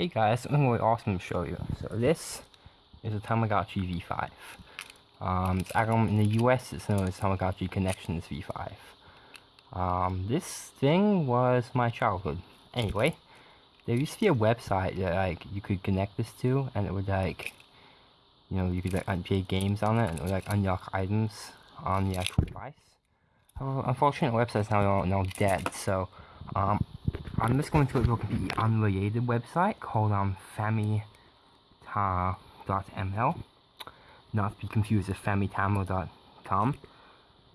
Hey guys, something really awesome to show you. So this is a Tamagotchi V5. Um, it's actually in the US, it's known as Tamagotchi Connections V5. Um, this thing was my childhood. Anyway, there used to be a website that like you could connect this to, and it would like, you know, you could like play games on it, and it would like unlock items on the actual device. Unfortunately, the website's now now dead. So, um, I'm just going to look at the unrelated website called um, famita.ml. Not to be confused with famitamo.com.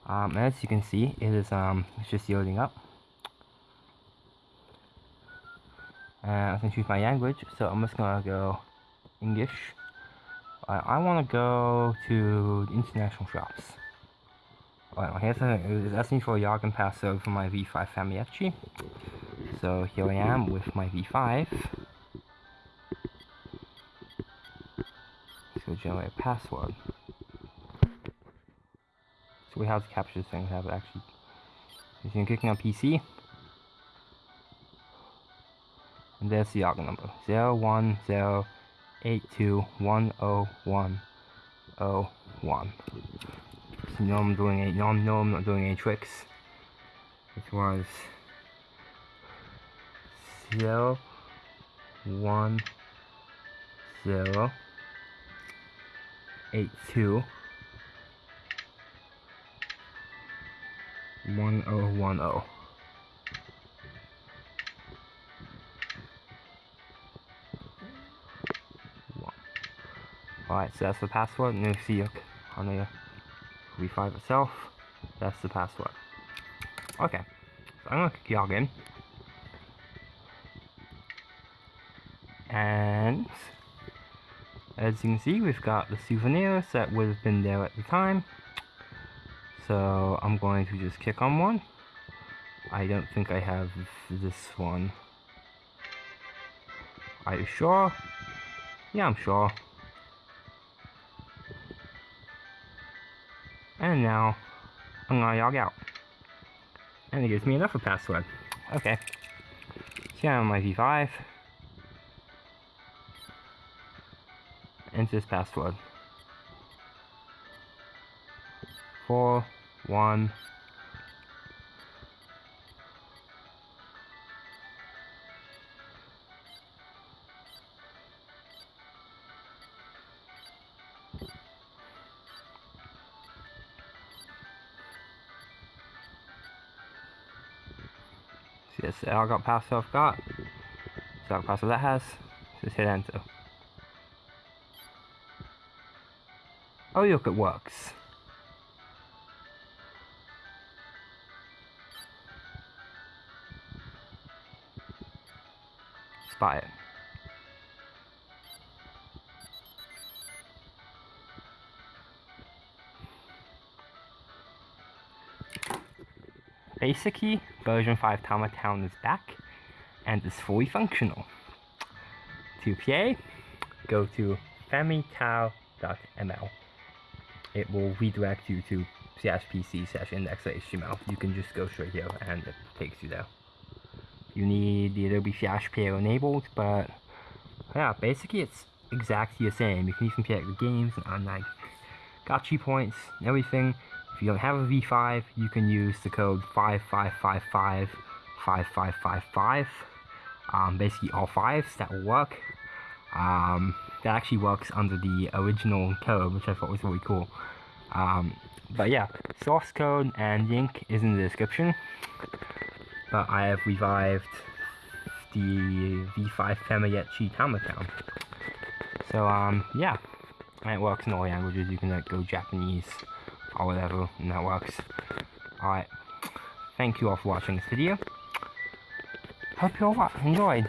Um, as you can see, it is um, it's just loading up. Uh, I can choose my language, so I'm just gonna go English. I want to go to international shops. Alright, here's a, it's asking for a login password for my V5 Familitchi. So here I am with my V5. So generate a password. So we have to capture this thing, have it actually so you're clicking on PC. And there's the login number. 0108210101. So no I'm doing any no, no I'm not doing any tricks. This was zero one zero eight two one oh one oh. Alright, so that's the password, you see on the V5 itself, that's the password. Okay, so I'm gonna log in. As you can see, we've got the souvenirs that would have been there at the time. So I'm going to just kick on one. I don't think I have this one. Are you sure? Yeah, I'm sure. And now, I'm gonna log out. And it gives me another password. Okay. So I'm on my V5. Enter this password. Four, one, Yes, I got password I've got. So password that has. Just hit enter. Oh look, it works. Spot it. Basically, version 5 Tama Town is back and is fully functional. To play, go to famitao.ml it will redirect you to slash pc slash index.html. You can just go straight here and it takes you there. You need the Adobe Flash Player enabled, but yeah, basically it's exactly the same. You can even play the games and like Gotchi points and everything. If you don't have a V5, you can use the code 55555555. Um, basically all fives, that will work. Um, that actually works under the original code, which I thought was really cool. Um, but yeah, source code and link is in the description. But I have revived the V5 Familitchi Tama account. So um, yeah, and it works in all languages. You can like go Japanese or whatever, and that works. Alright, thank you all for watching this video. Hope you all enjoyed.